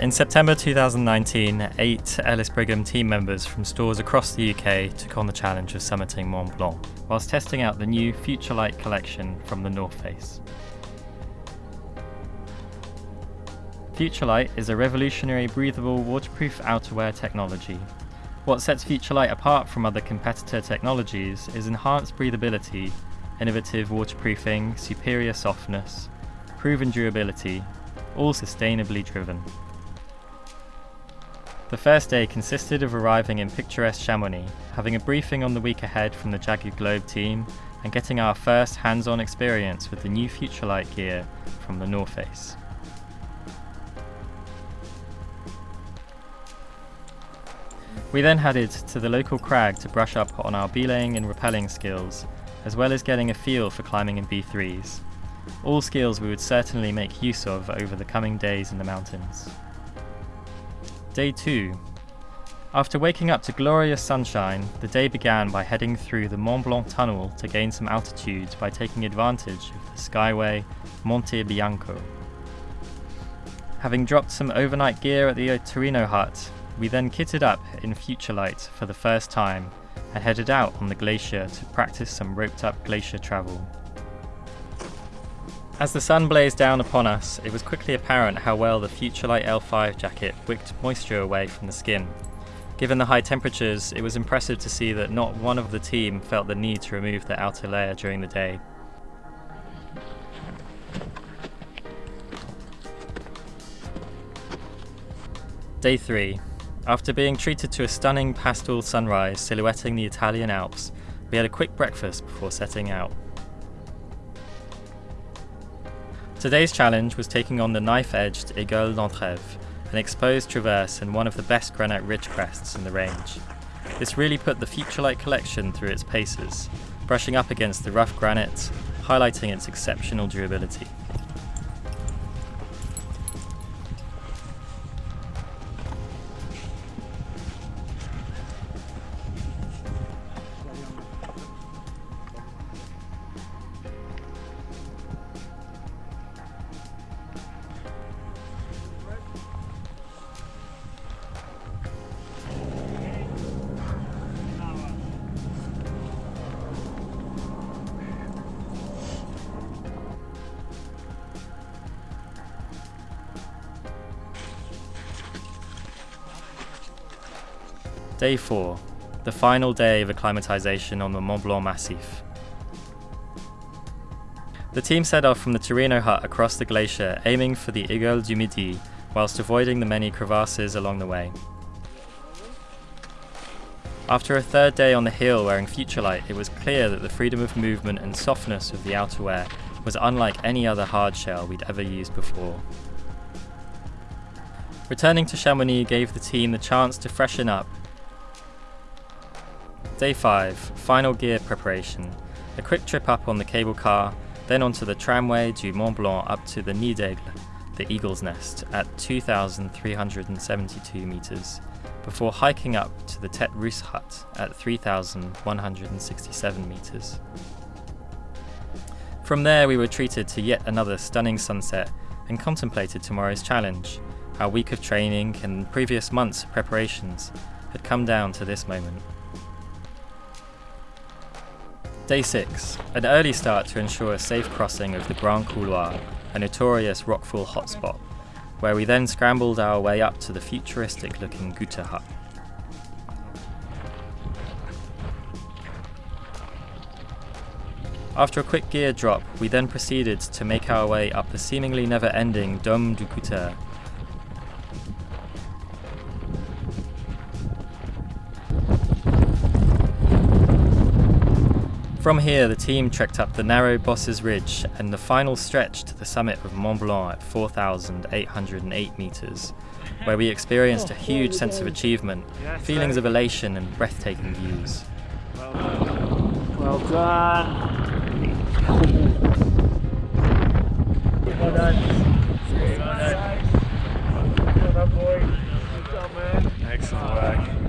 In September 2019, eight Ellis Brigham team members from stores across the UK took on the challenge of summiting Mont Blanc, whilst testing out the new Futurelight collection from the North Face. Futurelight is a revolutionary breathable waterproof outerwear technology. What sets Futurelight apart from other competitor technologies is enhanced breathability, innovative waterproofing, superior softness, proven durability, all sustainably driven. The first day consisted of arriving in picturesque Chamonix, having a briefing on the week ahead from the Jagged Globe team, and getting our first hands-on experience with the new Futurelight gear from the North Face. We then headed to the local crag to brush up on our belaying and rappelling skills, as well as getting a feel for climbing in B3s. All skills we would certainly make use of over the coming days in the mountains. Day 2. After waking up to glorious sunshine, the day began by heading through the Mont Blanc tunnel to gain some altitude by taking advantage of the Skyway Monte Bianco. Having dropped some overnight gear at the Torino hut, we then kitted up in Futurelight for the first time and headed out on the glacier to practice some roped up glacier travel. As the sun blazed down upon us, it was quickly apparent how well the Futurelight L5 jacket wicked moisture away from the skin. Given the high temperatures, it was impressive to see that not one of the team felt the need to remove the outer layer during the day. Day 3. After being treated to a stunning pastel sunrise silhouetting the Italian Alps, we had a quick breakfast before setting out. Today's challenge was taking on the knife-edged Aiguille d'Entrèves, an exposed traverse and one of the best granite ridge crests in the range. This really put the Futurelight collection through its paces, brushing up against the rough granite, highlighting its exceptional durability. Day 4, the final day of acclimatization on the Mont Blanc Massif. The team set off from the Torino hut across the glacier, aiming for the Aiguille du Midi, whilst avoiding the many crevasses along the way. After a third day on the hill wearing Futurelight, it was clear that the freedom of movement and softness of the outerwear was unlike any other hardshell we'd ever used before. Returning to Chamonix gave the team the chance to freshen up Day 5, final gear preparation. A quick trip up on the cable car, then onto the tramway du Mont Blanc up to the Nid d'Aigle, the Eagle's Nest, at 2,372 metres, before hiking up to the Tête Rousse hut at 3,167 metres. From there we were treated to yet another stunning sunset and contemplated tomorrow's challenge. Our week of training and previous months of preparations had come down to this moment. Day 6. An early start to ensure a safe crossing of the Grand Couloir, a notorious rockfall hotspot, where we then scrambled our way up to the futuristic looking Goûter hut. After a quick gear drop, we then proceeded to make our way up the seemingly never-ending Dôme du Goûter, From here, the team trekked up the narrow Bosses Ridge and the final stretch to the summit of Mont Blanc at 4,808 metres, where we experienced a huge sense of achievement, feelings of elation and breathtaking views. Well done. Well done. Well done. Well done, boy. Good job, man. Excellent work.